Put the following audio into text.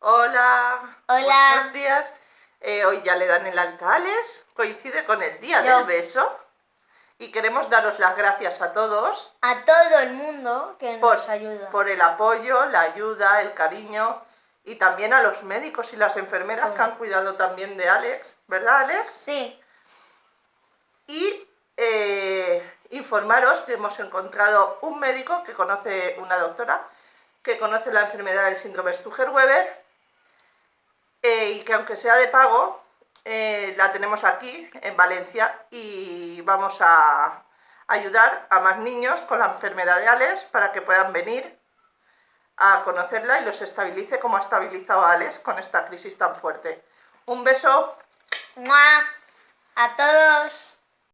Hola. Hola. Buenos días. Eh, hoy ya le dan el alta a Alex. Coincide con el día Yo. del beso. Y queremos daros las gracias a todos A todo el mundo que por, nos ayuda. por el apoyo, la ayuda, el cariño. Y también a los médicos y las enfermeras Sí. que han cuidado también de Alex. ¿Verdad, Alex? Sí, Y eh, informaros que hemos encontrado un médico que conoce, una doctora, que conoce la enfermedad del síndrome Stuger-Weber que aunque sea de pago, eh, la tenemos aquí en Valencia y vamos a ayudar a más niños con la enfermedad de Alex para que puedan venir a conocerla y los estabilice como ha estabilizado Alex con esta crisis tan fuerte. Un beso. ¡Mua! a todos.